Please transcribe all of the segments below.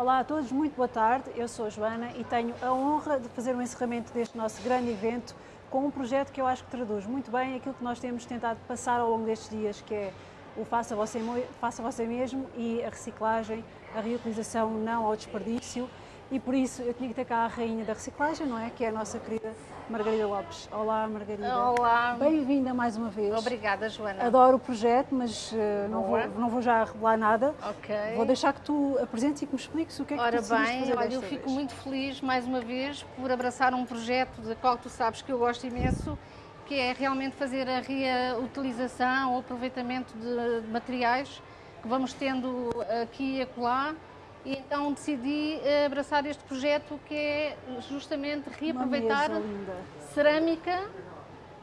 Olá a todos, muito boa tarde. Eu sou Joana e tenho a honra de fazer o encerramento deste nosso grande evento com um projeto que eu acho que traduz muito bem aquilo que nós temos tentado passar ao longo destes dias, que é o faça você, faça você mesmo e a reciclagem, a reutilização não ao desperdício e por isso eu tinha que ter cá a rainha da reciclagem, não é? Que é a nossa querida Margarida Lopes. Olá, Margarida. Olá. Bem-vinda mais uma vez. Obrigada, Joana. Adoro o projeto, mas uh, não, vou, não vou já revelar nada. Ok. Vou deixar que tu apresentes e que me expliques o que é que Ora tu bem, fazer olha, eu fico vez. muito feliz mais uma vez por abraçar um projeto de qual tu sabes que eu gosto imenso, que é realmente fazer a reutilização, o aproveitamento de materiais que vamos tendo aqui e acolá e então decidi eh, abraçar este projeto que é justamente reaproveitar cerâmica.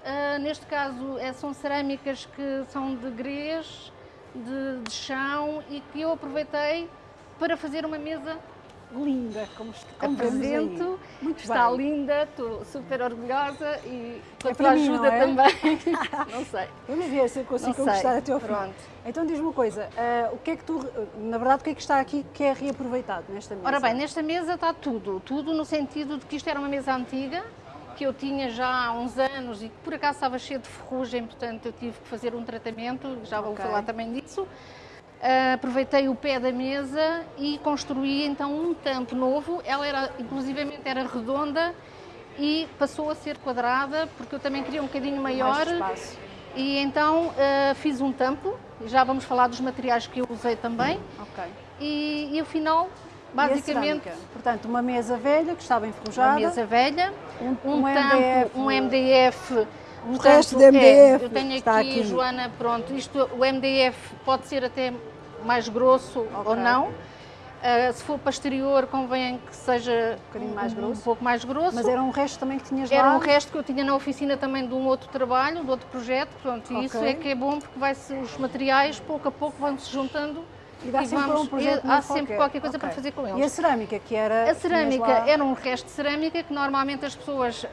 Uh, neste caso é, são cerâmicas que são de grês, de, de chão e que eu aproveitei para fazer uma mesa linda, como, como apresento. Muito está bem. linda, estou super orgulhosa e com é a tua ajuda é? também. não sei. Vamos ver se eu consigo conquistar até ao fim. Pronto. Então diz-me uma coisa, uh, o que é que tu, na verdade, o que é que está aqui que é reaproveitado nesta mesa? Ora bem, nesta mesa está tudo, tudo no sentido de que isto era uma mesa antiga, que eu tinha já há uns anos e que por acaso estava cheio de ferrugem, portanto eu tive que fazer um tratamento, já vou okay. falar também disso. Uh, aproveitei o pé da mesa e construí então um tampo novo. Ela era, inclusivamente, era redonda e passou a ser quadrada porque eu também queria um bocadinho maior. Mais e então uh, fiz um tampo. Já vamos falar dos materiais que eu usei também. Ok. E, e o final, basicamente, portanto, uma mesa velha que estava enferrujada. Uma mesa velha, um, um, um tampo, MDF, um MDF um Portanto, resto de MDF. É, eu tenho aqui, aqui, Joana, pronto, isto, o MDF pode ser até mais grosso okay. ou não. Uh, se for para exterior, convém que seja um bocadinho mais grosso. Um pouco mais grosso. Mas era um resto também que tinhas era lá? Era um resto que eu tinha na oficina também de um outro trabalho, de outro projeto. Pronto, okay. e isso é que é bom porque vai os materiais, pouco a pouco, vão se juntando e dá e sempre vamos, um projeto Há sempre qualquer, qualquer coisa okay. para fazer com eles. E a cerâmica, que era... A cerâmica lá... era um resto de cerâmica que normalmente as pessoas,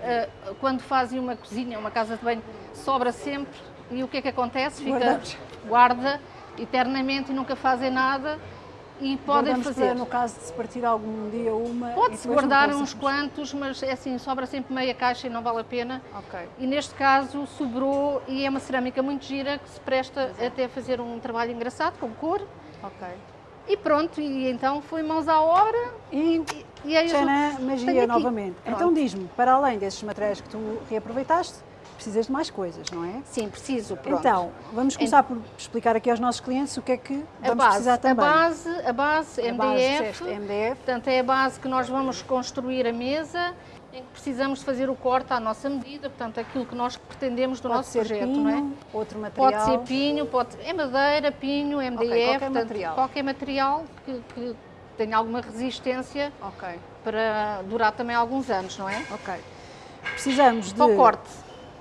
quando fazem uma cozinha, uma casa de banho, sobra sempre. E o que é que acontece? Fica, Guardamos. guarda eternamente e nunca fazem nada. E podem Guardamos fazer. Para, no caso de se partir algum dia uma. Pode-se guardar uns quantos, mas é assim, sobra sempre meia caixa e não vale a pena. Ok. E neste caso sobrou e é uma cerâmica muito gira que se presta Exato. até a fazer um trabalho engraçado, com cor. Ok. E pronto, e então foi mãos à obra e, e, e aí Tchanan, magia novamente. Pronto. Então diz-me, para além desses materiais que tu reaproveitaste, precisas de mais coisas, não é? Sim, preciso. Pronto. Então, vamos começar por explicar aqui aos nossos clientes o que é que a vamos base, precisar também. A base, a base a MDF, base, MDF, portanto é a base que nós vamos construir a mesa, em que precisamos de fazer o corte à nossa medida, portanto aquilo que nós pretendemos do pode nosso projeto, pinho, não é? Outro material. Pode ser pinho, pode é madeira, pinho, MDF, okay, qualquer portanto, material. qualquer material que, que tenha alguma resistência okay. para durar também alguns anos, não é? Ok. Precisamos de... Para o corte.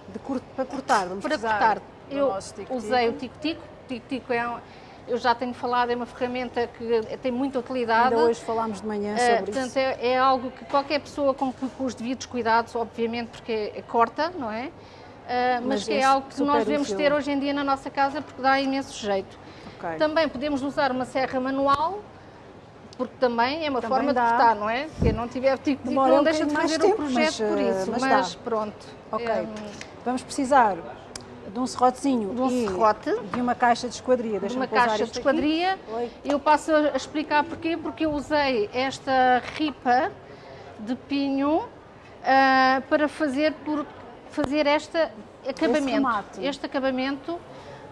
De cur... Para cortar, vamos Para cortar, eu usei o tico-tico. Tico-tico é um, eu já tenho falado, é uma ferramenta que tem muita utilidade. Ainda hoje falámos de manhã sobre uh, portanto, isso. É, é, algo que qualquer pessoa com, com os devidos cuidados, obviamente, porque é, corta, não é? Uh, mas, mas que é algo que nós devemos ter hoje em dia na nossa casa porque dá imenso jeito. Okay. Também podemos usar uma serra manual, porque também é uma também forma dá. de cortar, não é? Quem não tiver tico não um deixa de fazer tempo, o projeto mas, por isso, mas, mas, pronto. Ok. É, Vamos precisar de um serrotezinho de um e serrote, de uma caixa de esquadria. De uma caixa de esquadria. Eu passo a explicar porquê, porque eu usei esta ripa de pinho uh, para fazer, por, fazer este acabamento. Este acabamento,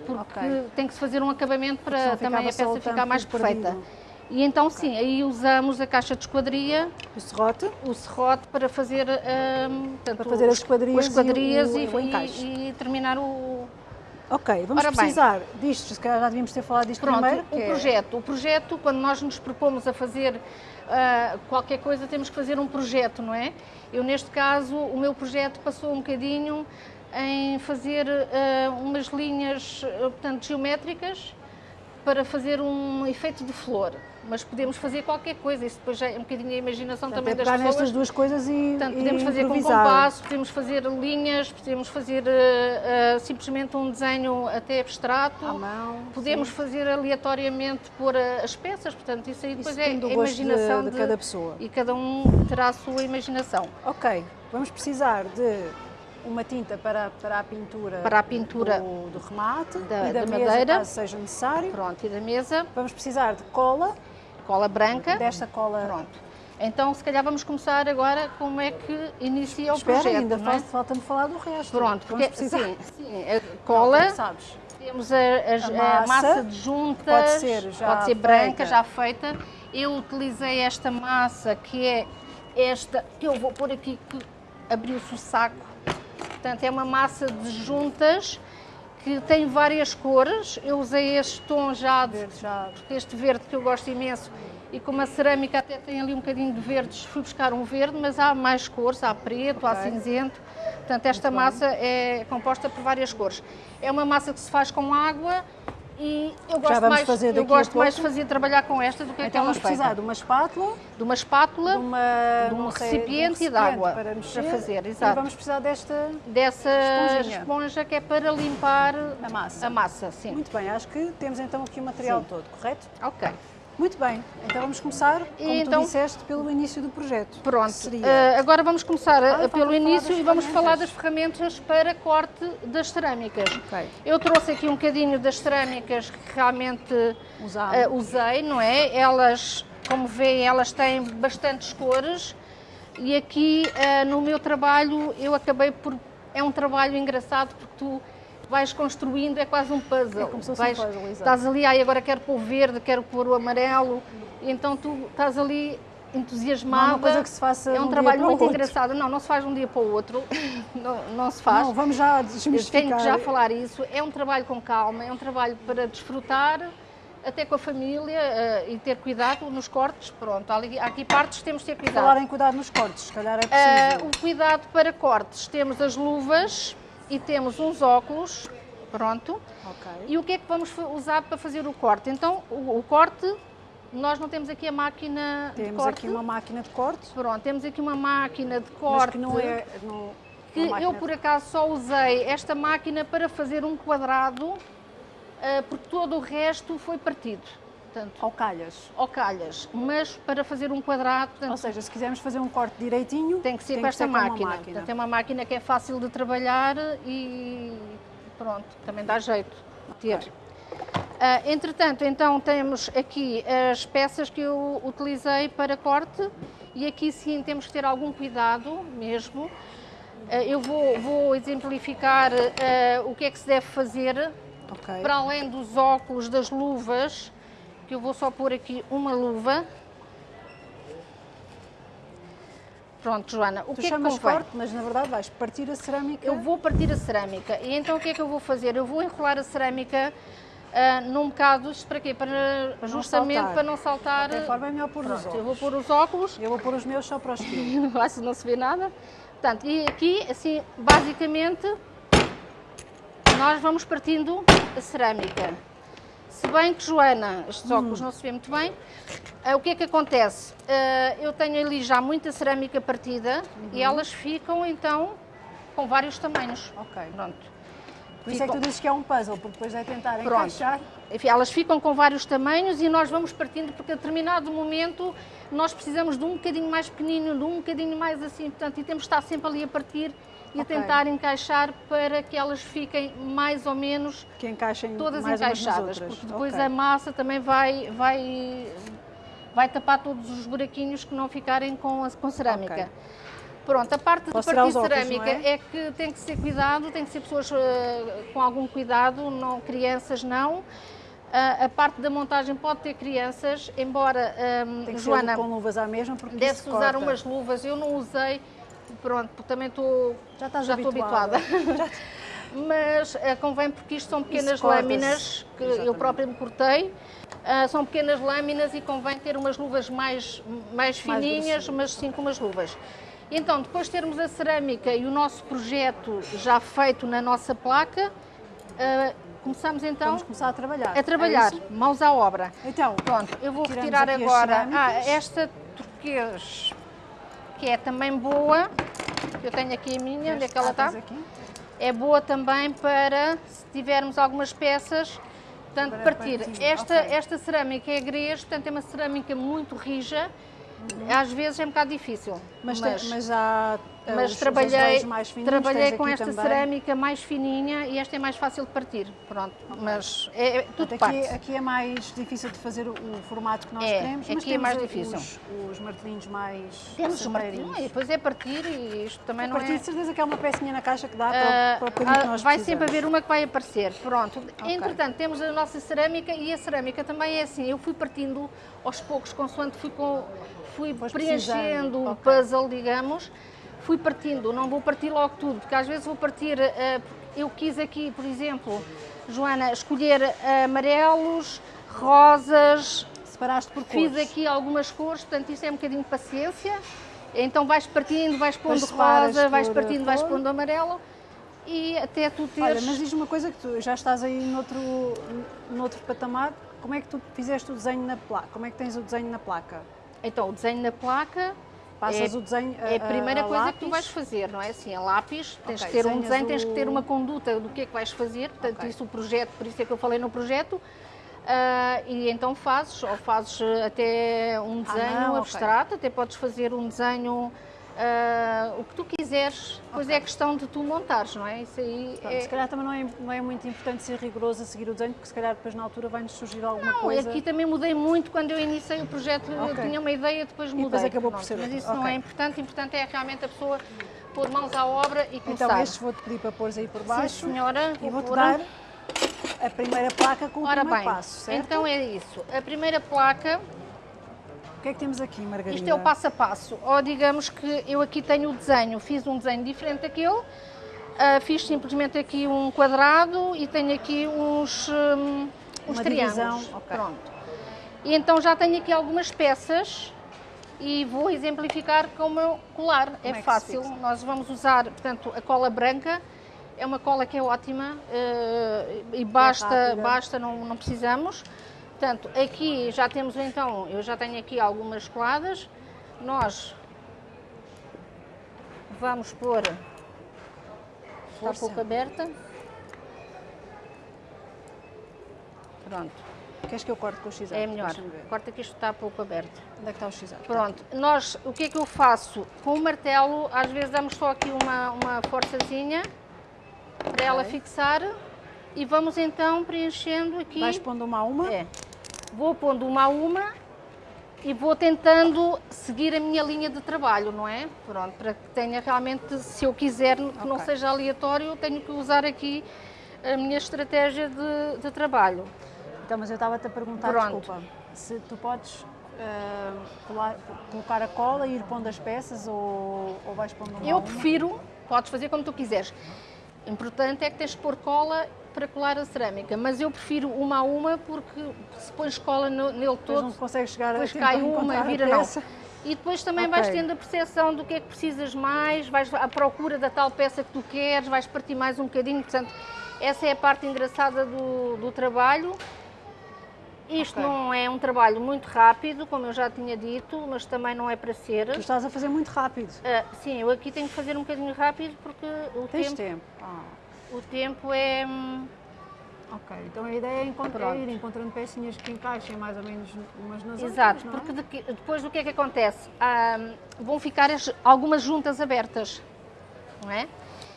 porque okay. tem que se fazer um acabamento para também a peça ficar mais perfeita. Perdido. E então okay. sim, aí usamos a caixa de esquadria, o serrote, o serrote para fazer, um, portanto, para fazer as esquadrias, as esquadrias e, e, o, o encaixe. e, e terminar o, Ok, vamos Ora precisar bem, disto, se calhar já devíamos ter falado disto pronto, primeiro. o é... projeto. O projeto, quando nós nos propomos a fazer uh, qualquer coisa, temos que fazer um projeto, não é? Eu, neste caso, o meu projeto passou um bocadinho em fazer uh, umas linhas, portanto, geométricas para fazer um efeito de flor. mas podemos fazer qualquer coisa, isso depois já é um bocadinho a imaginação Portanto, também é das pessoas. nestas duas coisas e, Portanto, e podemos fazer com compasso, podemos fazer linhas, podemos fazer eh, eh, simplesmente um desenho até abstrato. À mão, Podemos sim. fazer aleatoriamente pôr eh, as peças, portanto, isso aí depois Isso é a gosto de- imaginação de cada pessoa. E cada um terá a sua imaginação. Ok, vamos precisar de uma tinta para, para a pintura, Para a pintura do, do remate da- e da, da mesa, madeira. caso seja necessário. Pronto, e da mesa, Vamos precisar de cola, cola branca. desta cola. Pronto. Então, se calhar vamos começar agora como é que inicia o Espera, projeto. ainda é? fal- falta-me falar do resto. Pronto, porque precisar. sim, sim, a cola, sabes? temos a, a- A a massa de juntas, pode ser já pode ser branca, já feita. Eu utilizei esta massa que é esta, que eu vou pôr aqui que abriu-se o saco. Portanto, é uma massa de juntas que tem várias cores. Eu usei este tom já, de, este verde que eu gosto imenso. E como a cerâmica até tem ali um bocadinho de verdes, fui buscar um verde, mas há mais cores, há preto, há Ok. cinzento. Portanto, esta Muito bem. massa é composta por várias cores. É uma massa que se faz com água e eu gosto, mais, fazer eu gosto mais de fazer trabalhar com esta do que Então aquela vamos precisar feita. de uma espátula, De uma espátula, de, uma, de um sei, recipiente e de recipiente água para, para mexer, fazer, E exato. vamos precisar desta dessa Esponjinha. esponja que é para limpar a massa. a massa. Sim. Muito bem, acho que temos então aqui o material Sim. todo, correto? Ok. Muito bem, então vamos começar, como então- tu disseste, pelo início do projeto. Pronto, eh, agora vamos começar Ah, pelo início e vamos falar das ferramentas para corte das cerâmicas. Ok. Eu trouxe aqui um bocadinho das cerâmicas que realmente eh, usei, não é? Elas, como veem, elas têm bastantes cores e aqui eh, no meu trabalho eu acabei por... É um trabalho engraçado porque tu vais construindo, é quase um puzzle. É como se fosse um Vais- puzzle, exato. Estás ali, ai, agora quero pôr o verde, quero pôr o amarelo, então tu estás ali entusiasmada. Não é uma coisa que se faça É um um dia trabalho muito engraçado. Não, não se faz de um dia para o outro. não, não se faz. Não, vamos já desmistificar. tenho que já falar isso. É um trabalho com calma, é um trabalho para desfrutar, até com a família eh, e ter cuidado nos cortes. Pronto, há, ali- há aqui partes temos de ter cuidado. Falar em cuidado nos cortes, se calhar é preciso. o cuidado para cortes. Temos as luvas e temos uns óculos. Pronto. Ok. E o que é que vamos usar para fazer o corte? Então, o, o corte, nós não temos aqui a máquina de Temos corte. aqui uma máquina de corte, Pronto, temos aqui uma máquina de mas corte que não é... Não, que eu por acaso só usei esta máquina para fazer um quadrado, ah, porque todo o resto foi partido. Portanto, Ao calhas. ao calhas, mas para fazer um quadrado, portanto, Ou seja, se quisermos fazer um corte direitinho, tem que ser tem com esta ser com uma máquina. máquina. Portanto, é uma máquina que é fácil de trabalhar e pronto, também dá jeito de ter. Ah, entretanto, então temos aqui as peças que eu utilizei para corte e aqui sim temos que ter algum cuidado mesmo. Ah, eu vou, vou exemplificar ah, o que é que se deve fazer Ok. para além dos óculos, das luvas, que eu vou só pôr aqui uma luva. Pronto, Joana, o Tu que é que convém? corte, mas na verdade vais partir a cerâmica. Eu vou partir a cerâmica e então o que é que eu vou fazer? Eu vou enrolar a cerâmica ah, num bocado, para quê? Para, não justamente saltar. para não saltar. De forma é melhor pôr os Pronto, eu óculos. vou pôr os óculos, Eu vou pôr os meus só para o estilo. não se não se vê nada. Portanto, e aqui, assim, basicamente, nós vamos partindo a cerâmica. Se bem que, Joana, estes óculos não se vê muito bem, ah, o que é que acontece? Ah, eu tenho ali já muita cerâmica partida e elas ficam, então, com vários tamanhos. Ok. Pronto. Por isso é que tu dizes que é um puzzle, porque depois é tentar Pronto. encaixar. Enfim, elas ficam com vários tamanhos e nós vamos partindo, porque a determinado momento nós precisamos de um bocadinho mais pequenino, de um bocadinho mais assim, portanto, e temos de estar sempre ali a partir e Ok. a tentar encaixar para que elas fiquem mais ou menos Que encaixem todas encaixadas, porque depois Ok. a massa também vai, vai, vai tapar todos os buraquinhos que não ficarem com, a, com cerâmica. Ok. Pronto, a parte de partir óculos, cerâmica é? é? que tem que ser cuidado, tem que ser pessoas eh, com algum cuidado, não, crianças não. A parte da montagem pode ter crianças, embora, ahm, Tem que Joana, ser com luvas à mesma, porque deve-se usar corta. umas luvas, eu não usei, pronto, também estou, Já estás já estou habituada. habituada. Mas eh, convém porque isto são pequenas lâminas que eu Exatamente. própria me cortei. Ah, são pequenas lâminas e convém ter umas luvas mais, mais fininhas, grossas. mas sim com umas luvas. Então, depois de termos a cerâmica e o nosso projeto já feito na nossa placa, ah, começamos então Vamos começar a trabalhar. a trabalhar, É mãos à obra. então, Pronto, eu vou retirar agora ah, esta turquês, que é também boa. Eu tenho aqui a minha, onde é que ela ah, está? É boa também para, se tivermos algumas peças, portanto, Para partir. partir, Esta, ok. esta cerâmica é grês, portanto é uma cerâmica muito rija, Uhum. às vezes é um bocado difícil. Mas, tem- mas já eh, mas os- trabalhei, fininhos, trabalhei com esta também. cerâmica mais fininha e esta é mais fácil de partir. Pronto, mas é, é tudo Portanto, aqui, parte. aqui é mais difícil de fazer o, o formato que nós É, queremos, mas aqui é mais difícil. Os, os martelinhos mais Temos os martelinhos, e depois é partir e isto também A não partir é... de certeza que há uma pecinha na caixa que dá Ah, para, o- bocadinho que ah, nós vai precisamos. sempre haver uma que vai aparecer. Pronto. Ok. Entretanto, temos a nossa cerâmica e a cerâmica também é assim. Eu fui partindo aos poucos, consoante fui, com, fui preenchendo o puzzle, digamos. Fui partindo, não vou partir logo tudo, porque às vezes vou partir. ah, eu quis aqui, por exemplo, Joana, escolher amarelos, rosas, Separaste por Fiz cores. aqui algumas cores, portanto isto é um bocadinho de paciência. Então vais partindo, vais pondo rosa, vais partindo, vais pondo amarelo e até tu teres... Olha, mas diz uma coisa que tu já estás aí noutro, noutro patamar. Como é que tu fizeste o desenho na placa? Como é que tens o desenho na placa? Então o desenho na placa Passas é, o desenho a, é a primeira a coisa que tu lápis? vais fazer, não é? Assim, a lápis, tens Ok, que ter um desenho, tens que ter o- uma conduta do que é que vais fazer, portanto Ok. isso o projeto, por isso é que eu falei no projeto. Ah, e então fazes, ou fazes eh, até um desenho mão, ok. abstrato, até podes fazer um desenho ah, o que tu quiseres, depois Ok. é questão de tu montares, não é? Isso aí Pronto, é, Se calhar também não é, não é muito importante ser rigoroso a seguir o desenho, porque se calhar depois na altura vai-nos surgir alguma Não, coisa. aqui também mudei muito quando eu iniciei o projeto. Eu Ok. tinha uma ideia, depois mudei. depois acabou por ser Mas isso não Ok. é importante. Importante é realmente a pessoa pôr mãos à obra e começar. Então estes vou-te pedir para pôres aí por baixo. Sim, senhora. E vou-te dar a primeira placa com o Ora primeiro bem, passo, certo? então é isso. A primeira placa, O que é que temos aqui, Margarida? isto é o passo a passo. Ou digamos que eu aqui tenho o desenho, fiz um desenho diferente daquele, ah, fiz simplesmente aqui um quadrado e tenho aqui uns, hum, uns triângulos. divisão, ok. Pronto. E então já tenho aqui algumas peças e vou exemplificar com o meu colar. é é se fácil. Nós vamos usar, portanto, a cola branca. É uma cola que é ótima eh, e basta, rápida. basta não, não precisamos. Portanto, aqui já temos então, eu já tenho aqui algumas coladas. Nós vamos pôr, está Força. pouco aberta. Pronto, Queres que eu corte com o x é melhor. Corta que isto está pouco aberto. Onde é que está o x Pronto, nós, o que é que eu faço? Com o martelo, às vezes damos só aqui uma, uma forçazinha para ela Ok. fixar e vamos então preenchendo aqui. Vais pondo uma a uma? É. Vou pondo uma a uma e vou tentando seguir a minha linha de trabalho, não é? Pronto, para que tenha realmente, se eu quiser que não Ok. seja aleatório, eu tenho que usar aqui a minha estratégia de, de trabalho. Então, mas eu estava-te a perguntar, Pronto. desculpa, se tu podes colar- colocar a cola e ir pondo as peças ou, ou vais pondo uma a Eu prefiro, podes fazer como tu quiseres. O importante é que tens de pôr cola para colar a cerâmica, mas eu prefiro uma a uma porque se pões cola no- nele Depois todo, não consegues chegar a depois tempo cai a uma a vira não. E depois também Ok. vais tendo a percepção do que é que precisas mais, vais à procura da tal peça que tu queres, vais partir mais um bocadinho, portanto, essa é a parte engraçada do, do trabalho. Isto Ok. não é um trabalho muito rápido, como eu já tinha dito, mas também não é para ser. Tu estás a fazer muito rápido. Ah, sim, eu aqui tenho que fazer um bocadinho rápido porque o Tens tempo, tempo. Ah, o tempo é. hum, ok. Então a ideia é, encont- Pronto. é ir encontrando pecinhas que encaixem mais ou menos umas nas Exato, outras, não é? porque de que- depois o que é que acontece? Ah, vão ficar as- algumas juntas abertas, não é?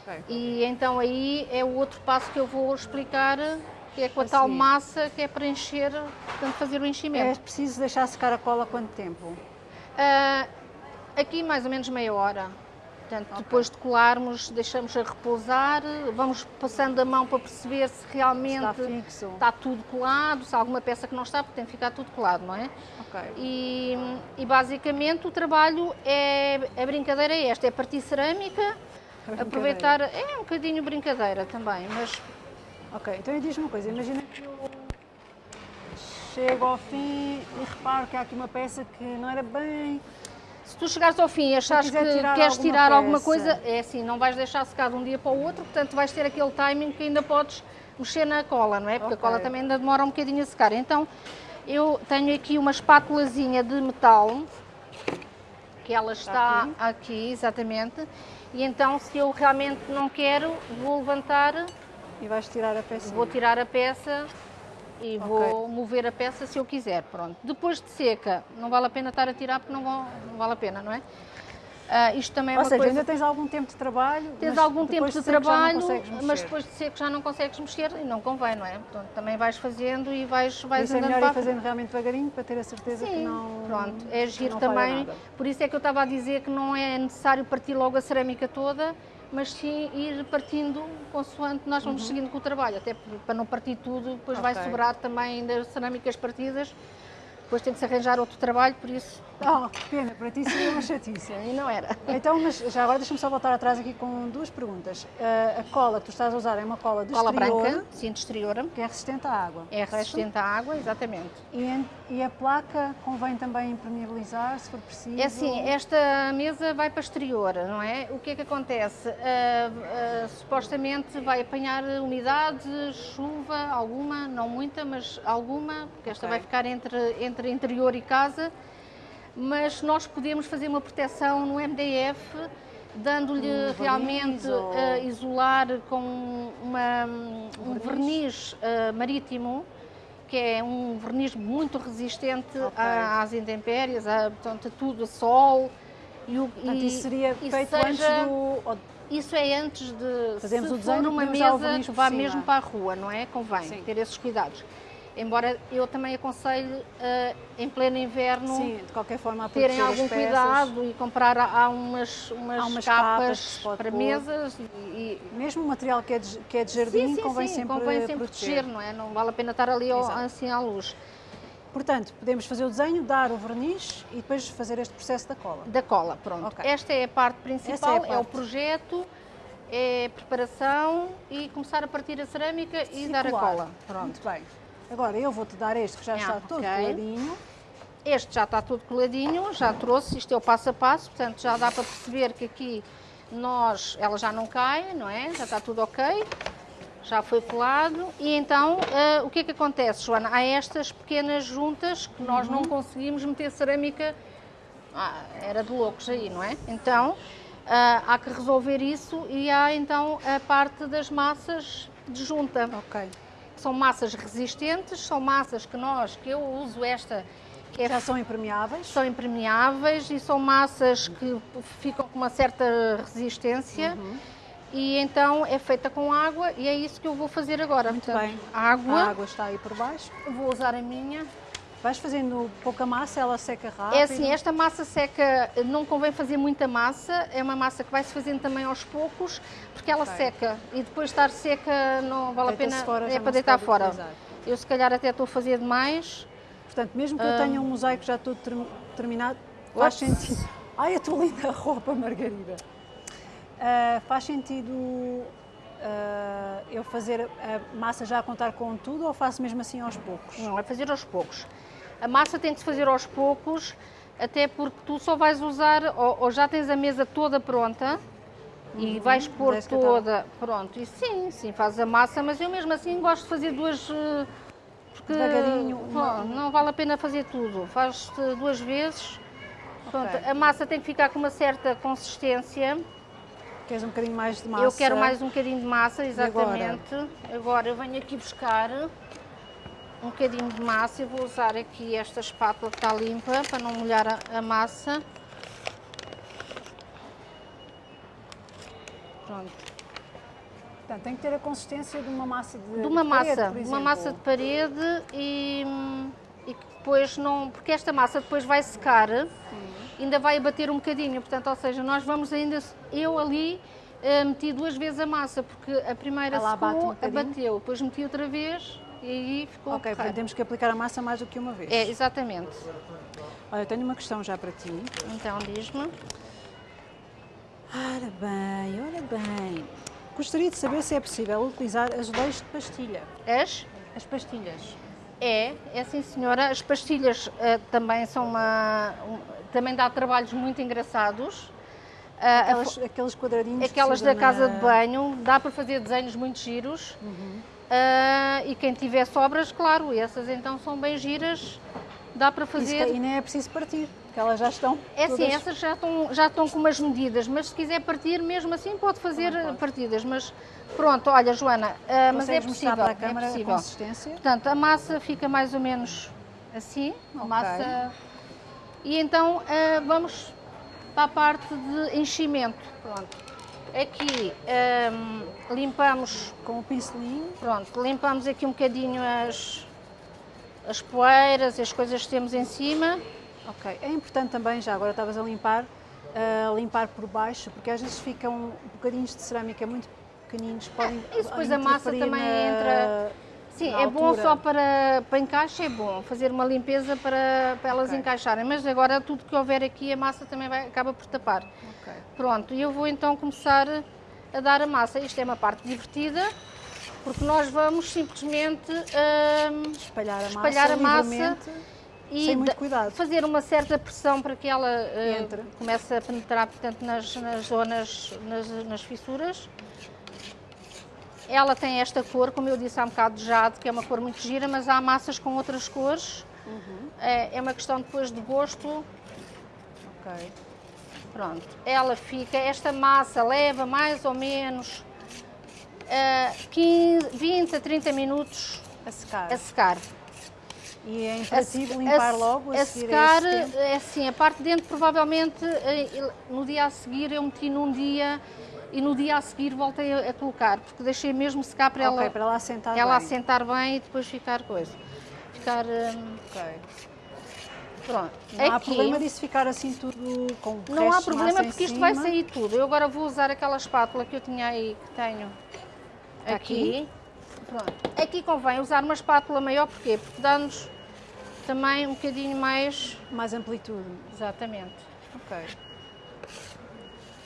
Ok. E então aí é o outro passo que eu vou explicar, que é com a A tal massa que é preencher, portanto fazer o É enchimento. preciso deixar secar a cola quanto tempo? Ah, aqui mais ou menos meia hora. Portanto, depois de colarmos, deixamos a repousar, vamos passando a mão para perceber se realmente Está fixo? está tudo colado, se há alguma peça que não está, porque tem que ficar tudo colado, não é? Ok. E, e basicamente o trabalho é, a brincadeira é esta, é partir cerâmica, aproveitar, é um bocadinho brincadeira também, mas Ok, então diz-me uma coisa, imagina que eu chego ao fim e reparo que há aqui uma peça que não era bem Se tu chegares ao fim e achares que tirar queres alguma tirar alguma coisa, é assim, não vais deixar secar de um dia para o outro, portanto vais ter aquele timing que ainda podes mexer na cola, não é? Porque Ok. a cola também ainda demora um bocadinho a secar. Então, eu tenho aqui uma espátulazinha de metal, que ela está Está aqui. exatamente, e então se eu realmente não quero, vou levantar, E vais tirar a peça. vou tirar a peça e Ok. vou mover a peça se eu quiser, pronto. Depois de seca, não vale a pena estar a tirar porque não, vão- não vale a pena, não é? Ah, isto também é Ou uma seja, coisa... ainda tens algum tempo de trabalho. Tens mas algum tempo de não trabalho, mas depois de seco já não consegues mexer e não convém, não é? Portanto, também vais fazendo e vais, vais isso é andando melhor para a frente. fazendo realmente devagarinho para ter a certeza que Sim, não. pronto, é que giro também. Por isso é que eu estava a dizer que não é necessário partir logo a cerâmica toda, mas sim ir partindo consoante nós vamos seguindo com o trabalho, até para não partir tudo, depois vai Uhum. Ok. sobrar também ainda cerâmicas partidas, depois tem que se arranjar outro trabalho, por isso Oh, que pena, para ti seria uma chatice. aí não era. Então, mas já agora deixa-me só voltar atrás aqui com duas perguntas. Ah, a cola que tu estás a usar é uma cola de Cola exterior, branca, sim, de exterior, que é resistente à água. é resistente à água, exatamente. E, e a placa convém também impermeabilizar, se for preciso? É assim, esta mesa vai para exterior, não é? O que é que acontece? Ah, ah, supostamente vai apanhar umidade, chuva, alguma, não muita, mas alguma, porque esta Ok. vai ficar entre, entre interior e casa. Mas nós podemos fazer uma proteção no MDF, dando-lhe Um verniz realmente ou- ah, isolar com uma- um verniz ah, marítimo, que é um verniz muito resistente Ok. a- às intempéries, a, portanto, a tudo, a sol. E, o, Portanto, e- isso seria feito seja- antes do. Isso é antes de. Fazemos se o desenho, for uma mesa verniz vá mesmo para a rua, não é? Convém Sim. ter esses cuidados. Embora eu também aconselho, eh, em pleno inverno, Sim, de qualquer forma, terem algum cuidado e comprar há umas, umas, Há umas capas capas, para pôr. mesas e, e Mesmo o material que é de, que é de jardim, sim, sim, convém sim, sempre, convém sempre proteger. proteger, não é? Não vale a pena estar ali ao- assim à luz. Portanto, podemos fazer o desenho, dar o verniz e depois fazer este processo da cola. Da cola, pronto. Ok. Esta é a parte principal, é a é, o parte. projeto, é a preparação e começar a partir a cerâmica e dar a Circular. cola. Pronto. Muito bem. Agora eu vou-te dar este que já Ah, está todo ok. coladinho. Este já está tudo coladinho, já trouxe, isto é o passo a passo, portanto já dá para perceber que aqui nós, ela já não cai, não é? Já está tudo ok, já foi colado. E então, ah, o que é que acontece, Joana? Há estas pequenas juntas que nós Uhum. não conseguimos meter cerâmica, ah, era de loucos aí, não é? Então, ah, há que resolver isso e há então a parte das massas de junta Ok. São massas resistentes, são massas que nós, que eu uso esta, que é, Já são impermeáveis. são impermeáveis e são massas que ficam com uma certa resistência. Uhum. E então é feita com água e é isso que eu vou fazer agora. Muito Portanto, bem. Água, A água está aí por baixo. vou usar a minha. Vais fazendo pouca massa, ela seca rápido. É assim, esta massa seca, não convém fazer muita massa, é uma massa que vai se fazendo também aos poucos, porque ela Ok. seca e depois de estar seca não vale a pena, fora, é para deitar fora. utilizar. Eu se calhar até estou a fazer demais, Portanto, mesmo que eu Ah. tenha um mosaico já todo ter- terminado, faz sentido. Ai, a tua linda roupa, Margarida. Ah, faz sentido ah, eu fazer a massa já a contar com tudo ou faço mesmo assim aos poucos? Não, é fazer aos poucos. A massa tem que se fazer aos poucos, até porque tu só vais usar, ou, ou já tens a mesa toda pronta e vais pôr é estava- toda. Pronto, e sim, sim, fazes a massa, mas eu mesmo assim gosto de fazer duas. eh, Porque Devagarinho, uma- não vale a pena fazer tudo. Faz duas vezes. Pronto, Ok. a massa tem que ficar com uma certa consistência. Queres um bocadinho mais de massa? Eu quero mais um bocadinho de massa, agora? exatamente. Agora? eu venho aqui buscar um bocadinho de massa. Eu vou usar aqui esta espátula que está limpa para não molhar a, a massa. Pronto. Portanto, tem que ter a consistência de uma massa de, De uma de parede, massa, por de uma massa de parede e, e que depois não. Porque esta massa depois vai secar, ainda vai bater um bocadinho. Portanto, ou seja, nós vamos ainda. Eu ali eh, meti duas vezes a massa, porque a primeira Ela um secou, bocadinho? abateu, depois meti outra vez e aí ficou. Ok, portanto temos que aplicar a massa mais do que uma vez. É, exatamente. Olha, eu tenho uma questão já para ti. Então diz-me. Ora bem, ora bem. Gostaria de saber se é possível utilizar azulejos de pastilha. As? As pastilhas. É, é sim senhora. As pastilhas eh, também são uma. um- também dá trabalhos muito engraçados. Ah, aquelas, aqueles quadradinhos Aquelas da casa na... de banho, dá para fazer desenhos muito giros. Uhum. Uh, e quem tiver sobras, claro, essas então são bem giras, dá para fazer. Isso, e nem é preciso partir, porque elas já estão. É todas... sim, essas já estão, já estão com umas medidas, mas se quiser partir, mesmo assim pode fazer pode. partidas. Mas pronto, olha, Joana, uh, mas é possível. Para a é câmara é possível. A consistência? Portanto, a massa fica mais ou menos assim, a okay. massa. E então uh, vamos para a parte de enchimento. Pronto. Aqui um, limpamos com o pincelinho. Pronto, limpamos aqui um bocadinho as, as poeiras, as coisas que temos em cima. Ok, é importante também, já agora estavas a limpar, uh, limpar por baixo, porque às vezes ficam bocadinhos de cerâmica muito pequeninos, podem ah, Isso depois a massa também na... entra Sim, é bom só para, para encaixe, é bom fazer uma limpeza para, para elas okay. encaixarem, mas agora tudo que houver aqui a massa também vai, acaba por tapar. Okay. Pronto, e eu vou então começar a dar a massa. Isto é uma parte divertida, porque nós vamos simplesmente hum, espalhar a espalhar massa, a massa e sem muito cuidado. fazer uma certa pressão para que ela uh, comece a penetrar portanto, nas, nas zonas, nas, nas fissuras. Ela tem esta cor, como eu disse há um bocado de jade, que é uma cor muito gira, mas há massas com outras cores. Uhum. É, é, uma questão depois de gosto. Ok. Pronto, ela fica, esta massa leva mais ou menos uh, 15, 20 a 30 minutos a secar. A secar. E é imperativo limpar a, logo a, a secar, é assim, a parte de dentro provavelmente eh, no dia a seguir eu meti num dia e no dia a seguir voltei a, a colocar, porque deixei mesmo secar para okay, ela, para ela assentar ela bem. assentar bem e depois ficar coisa. Ficar. Um, ok. Pronto. Não Aqui, há problema disso ficar assim tudo com Não há problema porque isto vai sair tudo. Eu agora vou usar aquela espátula que eu tinha aí, que tenho aqui. aqui. Pronto. Aqui convém usar uma espátula maior, porquê? Porque dá-nos também um bocadinho mais... Mais amplitude. Exatamente. Ok.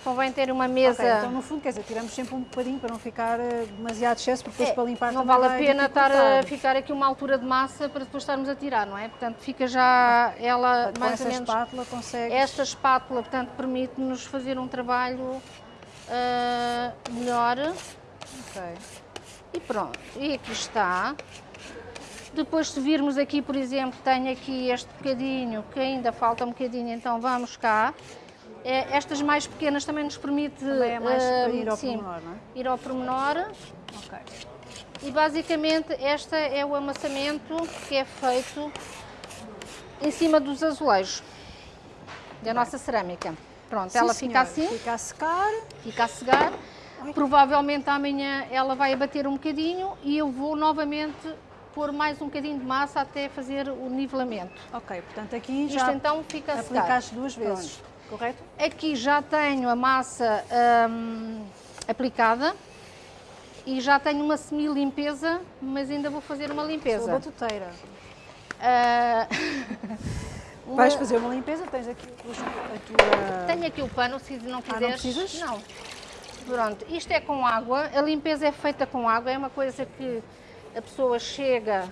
Convém ter uma mesa. Okay, então, no fundo, quer dizer, tiramos sempre um bocadinho para não ficar eh, demasiado excesso, porque depois é, para limpar Não vale a pena estar a ficar aqui uma altura de massa para depois estarmos a tirar, não é? Portanto, fica já ela com mais ou menos. espátula consegue. Esta espátula, portanto, permite-nos fazer um trabalho uh, melhor. Ok. E pronto, e aqui está. Depois, se virmos aqui, por exemplo, tenho aqui este bocadinho, que ainda falta um bocadinho, então vamos cá. É, estas mais pequenas também nos permite também é mais uh, ir ao sim, pormenor, não é? ir ao pormenor. Okay. E basicamente esta é o amassamento que é feito em cima dos azulejos da nossa cerâmica. Pronto, sim, ela fica assim. Fica a secar. Fica a secar. Provavelmente amanhã ela vai abater um bocadinho e eu vou novamente pôr mais um bocadinho de massa até fazer o nivelamento. Ok, portanto aqui Isto já então fica a secar. aplicaste duas vezes. Pronto correto? Aqui já tenho a massa hum, aplicada e já tenho uma semi-limpeza, mas ainda vou fazer uma limpeza. Sou batuteira. Uh... Vais fazer uma limpeza? Tens aqui a tua... Tenho aqui o pano, se não quiseres. Ah, não precisas? Não. Pronto, isto é com água, a limpeza é feita com água, é uma coisa que a pessoa chega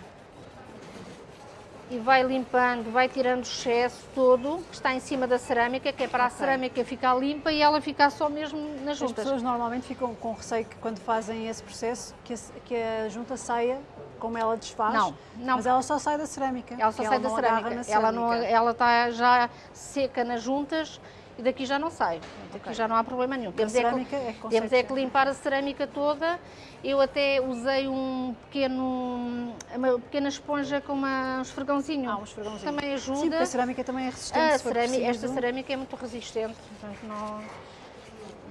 e vai limpando, vai tirando o excesso todo que está em cima da cerâmica, que é para okay. a cerâmica ficar limpa e ela ficar só mesmo nas juntas. As pessoas normalmente ficam com receio que quando fazem esse processo que a, que a junta saia como ela desfaz, não, não. mas ela só sai da cerâmica. Ela só sai da cerâmica. cerâmica. Ela, não, ela está já seca nas juntas e daqui já não sai. Daqui okay. já não há problema nenhum. Temos, é que, é temos é que limpar a cerâmica toda. Eu até usei um pequeno, uma pequena esponja com uma, um esfregãozinho. Ah, um esfregãozinho. Também ajuda. Sim, a cerâmica também é resistente. Cerâmica, esta cerâmica é muito resistente. Portanto, não,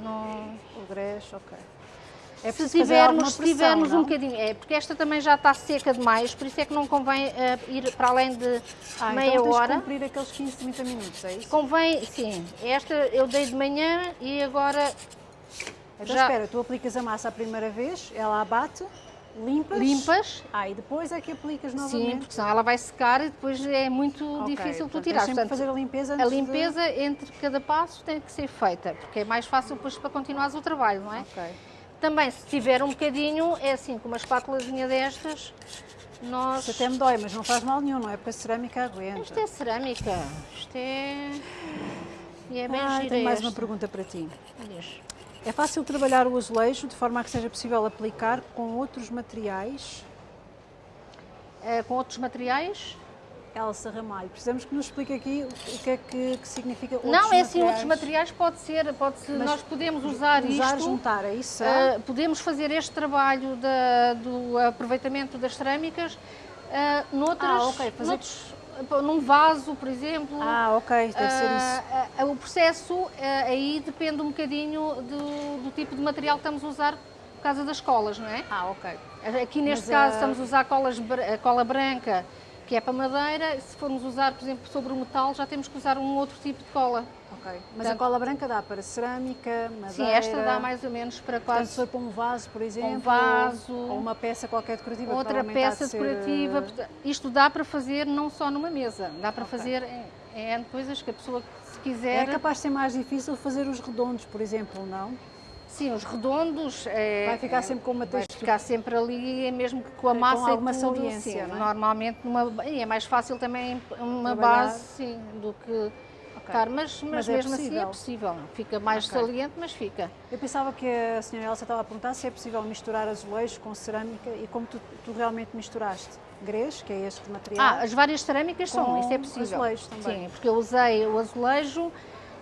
não... O grés, ok. É se tivermos, pressão, tivermos um bocadinho, é, porque esta também já está seca demais, por isso é que não convém uh, ir para além de ah, meia então hora. Então cumprir aqueles 15, 30 minutos, é isso? Convém, sim. Esta eu dei de manhã e agora então já... espera, tu aplicas a massa a primeira vez, ela abate, limpas. Limpas. Ah, e depois é que aplicas novamente. Sim, porque senão ela vai secar e depois é muito okay, difícil tu tirar. Portanto, fazer a limpeza A limpeza de... entre cada passo tem que ser feita, porque é mais fácil depois para continuares o trabalho, não é? Ok. Também, se tiver um bocadinho, é assim, com uma espátulazinha destas, nós... Isso até me dói, mas não faz mal nenhum, não é? Porque a cerâmica aguenta. Isto é cerâmica, isto é... E é bem ah, gira tenho mais esta. uma pergunta para ti. É fácil trabalhar o azulejo de forma a que seja possível aplicar com outros materiais? Eh, com outros materiais? Elsa Ramalho, precisamos que nos explique aqui o que é que, que significa outros não, é materiais. assim, outros materiais pode ser, pode ser Mas nós podemos usar, Usar, isto, juntar, é isso? eh, podemos fazer este trabalho da- do aproveitamento das cerâmicas uh, noutras, Ah, ok, fazer- noutros- num vaso, por exemplo. ah, ok, deve ser isso. Ah, o processo aí depende um bocadinho do, do tipo de material que estamos a usar por causa das colas, não é? Ah, ok. Aqui neste Mas, caso estamos a usar colas, cola branca, que é para madeira. Se formos usar, por exemplo, sobre o metal, já temos que usar um outro tipo de cola. ok. Mas Portanto- a cola branca dá para cerâmica, madeira... Sim, esta dá mais ou menos para Portanto, quase se for para um vaso, por exemplo, vaso, ou uma peça qualquer decorativa, outra peça ser, decorativa. Isto dá para fazer não só numa mesa, dá para Ok. fazer em, em coisas que a pessoa, se É quiser... capaz de ser mais difícil fazer os redondos, por exemplo, não? Sim, os redondos... é- Vai ficar é- sempre com uma Vai textura. ficar sempre ali, é mesmo que com a Com massa alguma e tudo, sim. é? Normalmente numa, e é mais fácil também uma Trabalhar. base sim, do que estar, mas, mas, Mas é mesmo assim é possível. Fica mais Ok. saliente, mas fica. Eu pensava que a senhora Elsa estava a perguntar se é possível misturar azulejo com cerâmica e como tu, tu realmente misturaste. Grês, que é este material. Ah, as várias cerâmicas são, isso é possível. azulejo também. Sim, porque eu usei o azulejo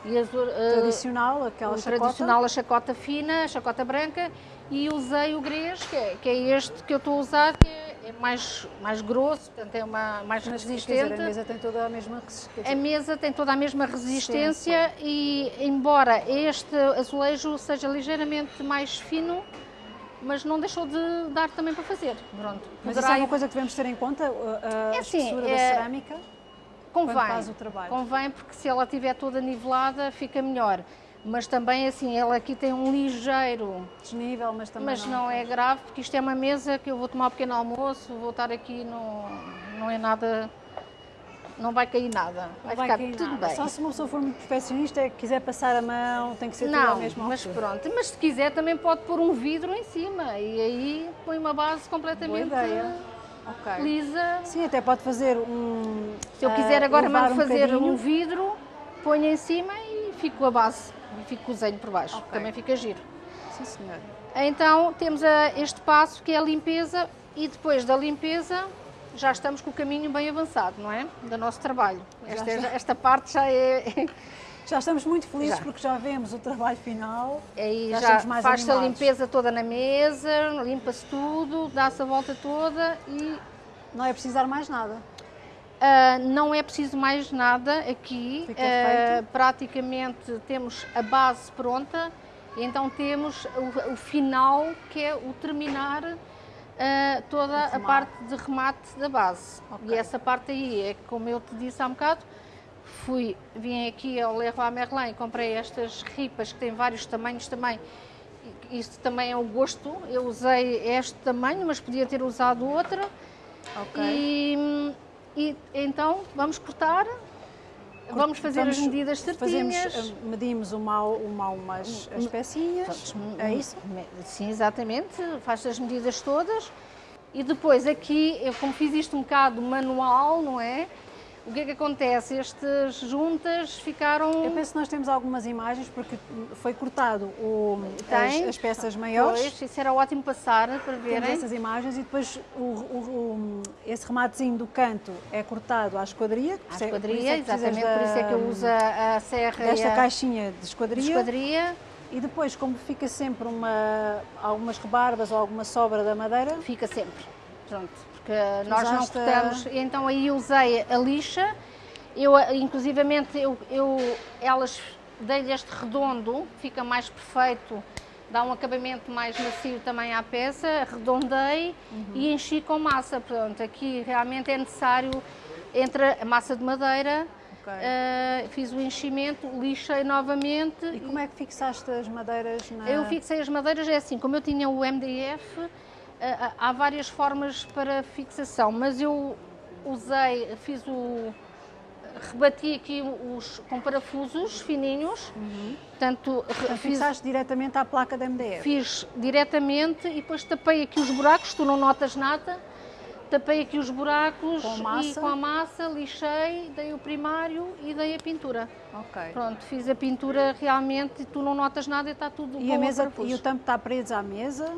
e azu, eh, tradicional, aquela chacota. tradicional, a chacota fina, a chacota branca, e usei o grês, que é, que é este que eu estou a usar, que é, é mais, mais grosso, portanto é uma, mais Mas resistente. dizer, a mesa tem toda a mesma resistência. A mesa tem toda a mesma resistência e, embora este azulejo seja ligeiramente mais fino, mas não deixou de dar também para fazer. Pronto. Mas isso é uma coisa que devemos ter em conta, a, a É assim, espessura da é- cerâmica? Convém, quando faz o trabalho. convém porque se ela estiver toda nivelada fica melhor. Mas também assim, ela aqui tem um ligeiro, Desnível, mas também mas não é grave, porque isto é uma mesa que eu vou tomar um pequeno almoço, vou estar aqui, não, não é nada, não vai cair nada, vai, Vai ficar cair tudo nada. bem. Só se uma pessoa for muito perfeccionista, é que quiser passar a mão, tem que ser tudo à Não, mesma mas altura. pronto. Mas se quiser também pode pôr um vidro em cima e aí põe uma base completamente Boa ideia. Ok. lisa. Sim, até pode fazer um. Se eu quiser agora elevar mando fazer bocadinho. um vidro, ponho em cima e fico com a base e fico com o desenho por baixo. Ok. Também fica giro. Sim, senhor. Então temos a- este passo que é a limpeza e depois da limpeza já estamos com o caminho bem avançado, não é? Do nosso trabalho. Esta, esta parte já é. Já estamos muito felizes Já. porque já vemos o trabalho final. Aí Já já, estamos mais faz-se a limpeza toda na mesa, limpa-se tudo, dá-se a volta toda e Não é precisar mais nada. ah, não é preciso mais nada aqui. Feito. praticamente temos a base pronta, e então temos o, o final que é o terminar ah, toda a parte de remate da base. Ok. E essa parte aí é como eu te disse há um bocado. Fui, vim aqui ao Leroy Merlin e comprei estas ripas que têm vários tamanhos também. Isso também é o gosto. Eu usei este tamanho, mas podia ter usado outro. Ok. E, e então vamos cortar, vamos fazer as medidas Fazemos, certinhas. ah, medimos uma, uma, umas as pecinhas. Pronto, É isso? Sim, exatamente. Faz as medidas todas. E depois aqui, eu como fiz isto um bocado manual, não é? O que é que acontece? Estas juntas ficaram... Eu penso que nós temos algumas imagens porque foi cortado o, as, as peças maiores. Pois, isso era ótimo passar para Temos verem. essas imagens e depois o, o- o- esse rematezinho do canto é cortado à esquadria. À é- por esquadria, é exatamente, por isso é que eu uso a, serra desta e a caixinha de esquadria. de esquadria. E depois, como fica sempre uma, algumas rebarbas ou alguma sobra da madeira, Fica sempre. Pronto, porque nós não Usaste a- cortamos. Então aí usei a lixa. Eu, inclusivamente, eu, eu, elas dei-lhe este redondo, fica mais perfeito, dá um acabamento mais macio também à peça, arredondei e enchi com massa. Pronto, aqui realmente é necessário, entre a massa de madeira, Ok. eh, fiz o enchimento, lixei novamente. e como é que fixaste as madeiras na... Eu fixei as madeiras, é assim, como eu tinha o MDF, há várias formas para fixação, mas eu usei, fiz o. rebati aqui os com parafusos fininhos, portanto, re- Portanto, fiz, fixaste diretamente à placa da MDF. fiz diretamente e depois tapei aqui os buracos, tu não notas nada, tapei aqui os buracos Com massa? e com a massa lixei, dei o primário e dei a pintura. Ok. Pronto, fiz a pintura realmente e tu não notas nada e está tudo E a mesa e o tampo está preso à mesa?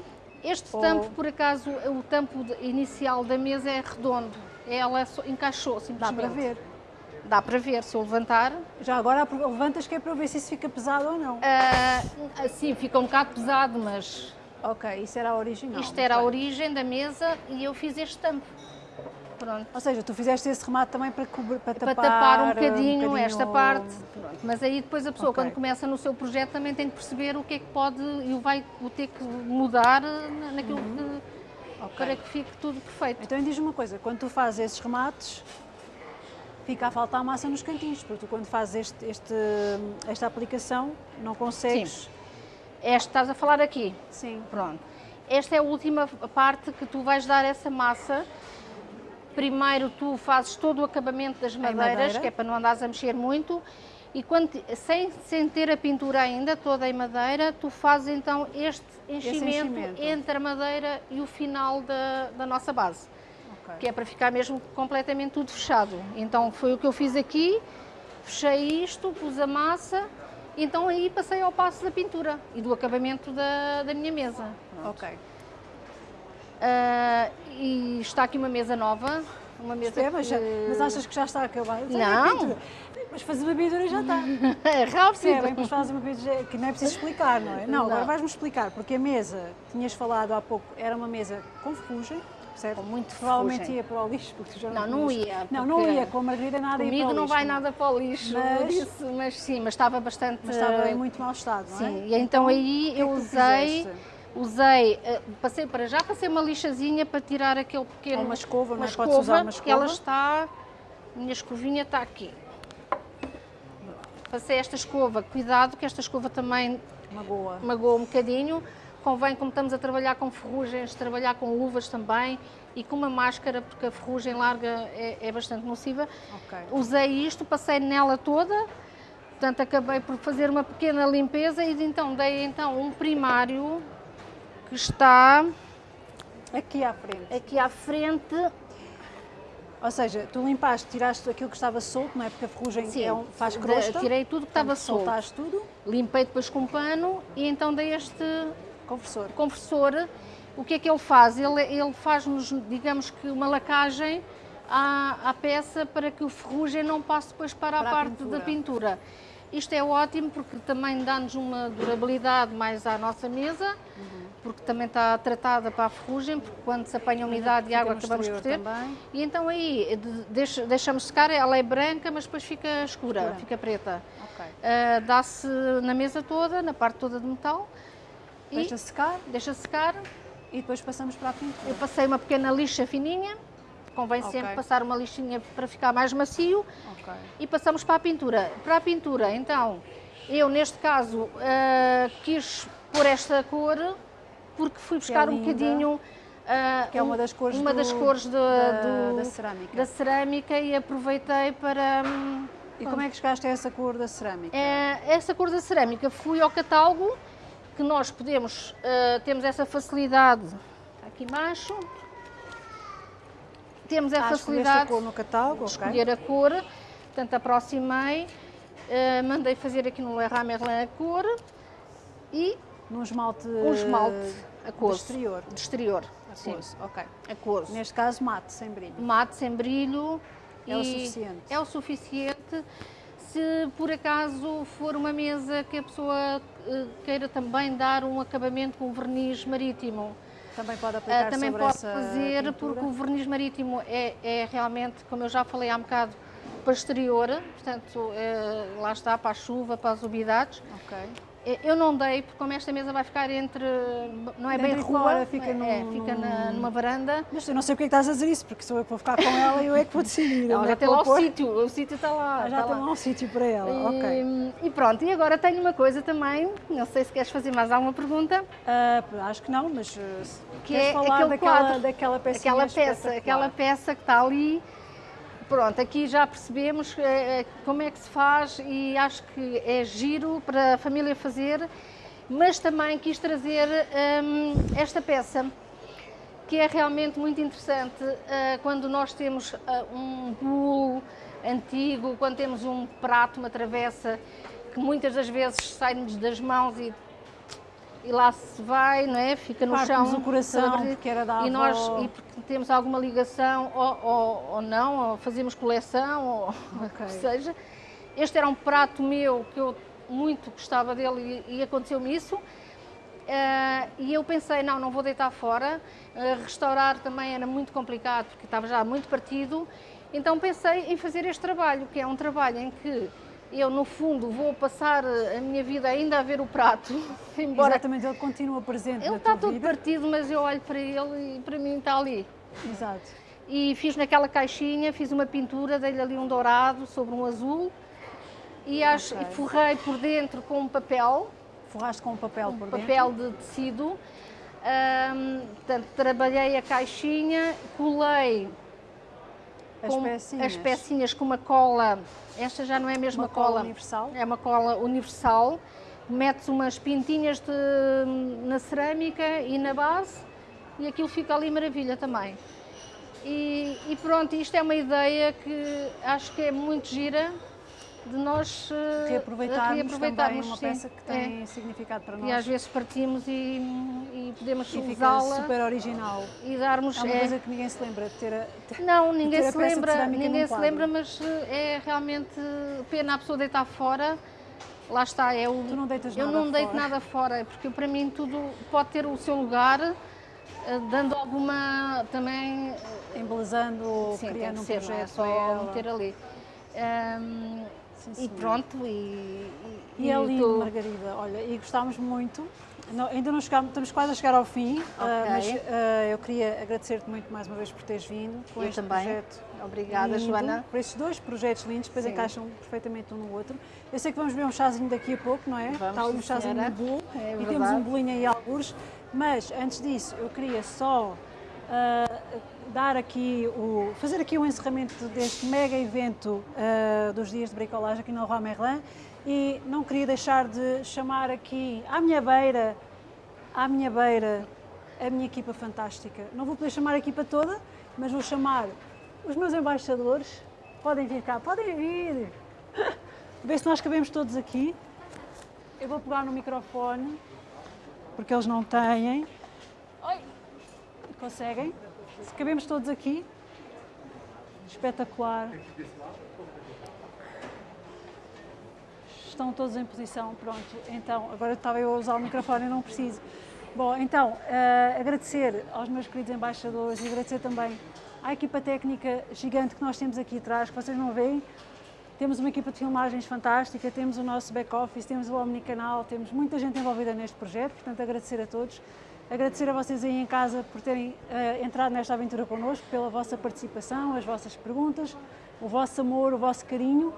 Este Ou- tampo, por acaso, o tampo inicial da mesa é redondo. Ela encaixou Dá simplesmente. para ver. Dá para ver, se eu levantar. Já agora levantas que é para ver se isso fica pesado ou não. Ah, sim, fica um bocado pesado, mas Ok, isso era a original. isto era a bem. origem da mesa e eu fiz este tampo. Pronto. Ou seja, tu fizeste esse remate também para, cobrir, para Para tapar, tapar um uh, bocadinho, esta parte. Pronto. Mas aí depois a pessoa, Ok. quando começa no seu projeto, também tem que perceber o que é que pode e vai o ter que mudar na- naquilo que, Ok. para que fique tudo perfeito. Então diz-me uma coisa, quando tu fazes esses remates, fica a faltar massa nos cantinhos, porque tu quando fazes este, este- esta aplicação não consegues... Esta estás a falar aqui. Sim. Pronto. Esta é a última parte que tu vais dar essa massa. Primeiro tu fazes todo o acabamento das madeiras, madeira. que é para não andares a mexer muito. E quando, sem, sem ter a pintura ainda toda em madeira, tu fazes então este enchimento, enchimento. entre a madeira e o final da, da nossa base. Ok. Que é para ficar mesmo completamente tudo fechado. Então foi o que eu fiz aqui, fechei isto, pus a massa, então aí passei ao passo da pintura e do acabamento da, da minha mesa. Ok. Ah, e está aqui uma mesa nova, uma mesa É, mas, que... mas achas que já está acabado? Não. Mas fazer uma pintura já está. é rápido. Percebem? Depois fazes uma pintura que não é preciso explicar, não é? Não, agora Não. vais-me explicar, porque a mesa, tinhas falado há pouco, era uma mesa com ferrugem, certo? Com muito Provavelmente ferrugem. ia para o lixo, porque já Não, não tinhas- ia, Não, não ia, com a Margarida nada ia para Comigo o não lixo, vai nada para o lixo, Mas- disse, mas sim, mas estava bastante... Mas estava em muito mau estado, não é? Sim, e então, aí o que é eu usei, fizeste? Usei, eh, passei para já, passei uma lixazinha para tirar aquele pequeno... Ou uma escova, é? uma Podes usar uma que ela escova. está, a minha escovinha está aqui. Passei esta escova, cuidado que esta escova também Magoa. magoa um bocadinho. Convém, como estamos a trabalhar com ferrugens, trabalhar com luvas também e com uma máscara, porque a ferrugem larga é, é bastante nociva. Ok. Usei isto, passei nela toda, portanto acabei por fazer uma pequena limpeza e então dei então um primário que está Aqui à frente. aqui à frente. Ou seja, tu limpaste, tiraste aquilo que estava solto, não é? Porque a ferrugem Sim, é um- faz crosta. tirei tudo que estava solto. Soltaste tudo. Limpei depois com pano e então dei este Confessor. compressor, o que é que ele faz? Ele, ele faz-nos, digamos que, uma lacagem à, à peça para que o ferrugem não passe depois para, Para a a parte pintura. da pintura. Isto é ótimo porque também dá-nos uma durabilidade mais à nossa mesa, Uhum. Porque também está tratada para a ferrugem, porque quando se apanha umidade e água acabamos por ter. também. E então aí de- deixa- deixamos secar, ela é branca, mas depois fica escura, Escura. fica preta. Ok. Ah, Dá-se na mesa toda, na parte toda de metal. E Deixa secar deixa secar. e depois passamos para a pintura. Eu passei uma pequena lixa fininha, convém Ok. sempre passar uma lixinha para ficar mais macio Ok. e passamos para a pintura. Para a pintura, então, eu neste caso ah, quis pôr esta cor porque fui buscar um linda. bocadinho. ah, Que é uma das cores uma do- das cores de- da- do- da cerâmica. da cerâmica e aproveitei para. hum, E como é que chegaste a essa cor da cerâmica? é, essa cor da cerâmica, fui ao catálogo, que nós podemos, eh, temos essa facilidade, está aqui embaixo, temos a Ah, a facilidade cor no catálogo, de escolher a cor, portanto aproximei, eh, mandei fazer aqui no Leroy Merlin a cor e Num esmalte, um esmalte de aquoso, exterior. de exterior, sim, Aquoso, ok. aquoso. Neste caso mate, sem brilho. mate sem brilho. É o suficiente. É o suficiente. Se por acaso for uma mesa que a pessoa eh, queira também dar um acabamento com verniz marítimo, Também pode eh, aplicar também sobre pode fazer, pintura. porque o verniz marítimo é, é realmente, como eu já falei há um bocado, para exterior, portanto, eh, lá está, para a chuva, para as umidades. Ok. Eu não dei, porque como esta mesa vai ficar entre, não é bem Dentro e rua, fora, fica é, num- fica na- numa varanda, Mas eu não sei porque é que estás a dizer isso, porque sou eu que vou ficar com ela e eu é que vou decidir. Ela já é tem lá o sítio, o sítio está lá. Ah, já está tem lá. um sítio para ela, ok. E, e pronto, e agora tenho uma coisa também, não sei se queres fazer mais alguma pergunta, Ah, acho que não, mas uh, se que é falar aquele daquela, quadro, daquela peça aquela peça, aquela peça que está ali. Pronto, aqui já percebemos eh, eh, como é que se faz e acho que é giro para a família fazer, mas também quis trazer hum, esta peça que é realmente muito interessante uh, quando nós temos um bolo antigo, quando temos um prato, uma travessa, que muitas das vezes sai-nos das mãos e, e lá se vai, não é? Fica no chão. o coração, porque era da e nós e temos alguma ligação ou, ou, ou não, ou fazemos coleção, ou okay. o que seja. Este era um prato meu que eu muito gostava dele e, e aconteceu-me isso. Uh, e eu pensei, não, não vou deitar fora. Uh, restaurar também era muito complicado, porque estava já muito partido. Então pensei em fazer este trabalho, que é um trabalho em que eu, no fundo, vou passar a minha vida ainda a ver o prato. Embora Exatamente, ele continua presente Ele está todo vida. partido, mas eu olho para ele e para mim está ali. Exato. E fiz naquela caixinha, fiz uma pintura, dei-lhe ali um dourado sobre um azul e, acho, okay. forrei por dentro com um papel. Forraste com um papel um por papel dentro? papel de tecido. Um, portanto, trabalhei a caixinha, colei as pecinhas. as pecinhas com uma cola, esta já não é a mesma uma cola, cola universal? É uma cola universal. Metes umas pintinhas de, na cerâmica e na base e aquilo fica ali maravilha também. E, e pronto, isto é uma ideia que acho que é muito gira de nós uh, reaproveitarmos, uma sim, peça que tem é. significado para nós. E às vezes partimos e, e podemos usá-la. super original. E darmos. É uma é, coisa que ninguém se lembra de ter a, ter, Não, ninguém se lembra, ninguém se lembra, mas eh, é realmente pena a pessoa deitar fora. Lá está, é o, tu não deitas eu nada não deito fora. nada fora, porque para mim tudo pode ter o seu lugar, eh, dando alguma também. Embelezando, sim, criando um ser, projeto. Não é só meter ali. Um, Sim, e pronto, e, e, e é lindo, tô... Margarida. Olha, e gostámos muito. Não, ainda não chegámos, estamos quase a chegar ao fim, okay. uh, mas uh, eu queria agradecer-te muito mais uma vez por teres vindo com eu este também. projeto. Obrigada, lindo, Joana. Por estes dois projetos lindos, depois Sim. encaixam perfeitamente um no outro. Eu sei que vamos beber um chazinho daqui a pouco, não é? Vamos, Está ali um chazinho de bolo é e temos um bolinho aí alguns, mas antes disso eu queria só uh, dar aqui o, fazer aqui o encerramento deste mega evento uh, dos dias de bricolagem aqui no Leroy Merlin e não queria deixar de chamar aqui à minha beira, à minha beira, a minha equipa fantástica. Não vou poder chamar a equipa toda, mas vou chamar os meus embaixadores. Podem vir cá, podem vir. Ver se nós cabemos todos aqui. Eu vou pegar no microfone, porque eles não têm. Oi. Conseguem? Se cabemos todos aqui, espetacular. Estão todos em posição, pronto. Então, agora estava eu a usar o microfone e não preciso. Bom, então, uh, agradecer aos meus queridos embaixadores e agradecer também à equipa técnica gigante que nós temos aqui atrás, que vocês não veem. Temos uma equipa de filmagens fantástica, temos o nosso back-office, temos o Omnicanal, temos muita gente envolvida neste projeto, portanto agradecer a todos. Agradecer a vocês aí em casa por terem uh, entrado nesta aventura connosco, pela vossa participação, as vossas perguntas, o vosso amor, o vosso carinho.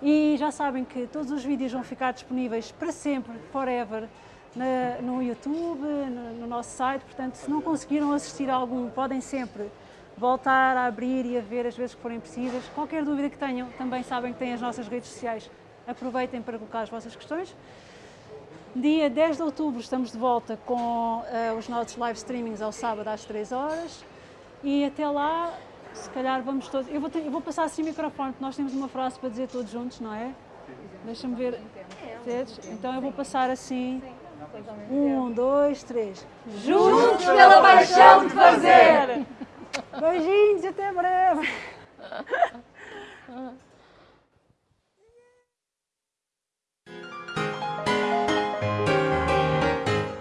E já sabem que todos os vídeos vão ficar disponíveis para sempre, forever, na, no YouTube, no, no, nosso site. Portanto, se não conseguiram assistir a algum, podem sempre voltar a abrir e a ver as vezes que forem precisas. Qualquer dúvida que tenham, também sabem que têm as nossas redes sociais. Aproveitem para colocar as vossas questões. Dia 10 de outubro estamos de volta com uh, os nossos live streamings ao sábado às 3 horas e até lá, se calhar vamos todos. Eu vou, ter, eu vou passar assim o microfone, porque nós temos uma frase para dizer todos juntos, não é? Deixa-me ver. Então eu vou passar assim. Um, dois, três. Juntos pela paixão de fazer! Beijinhos, até breve!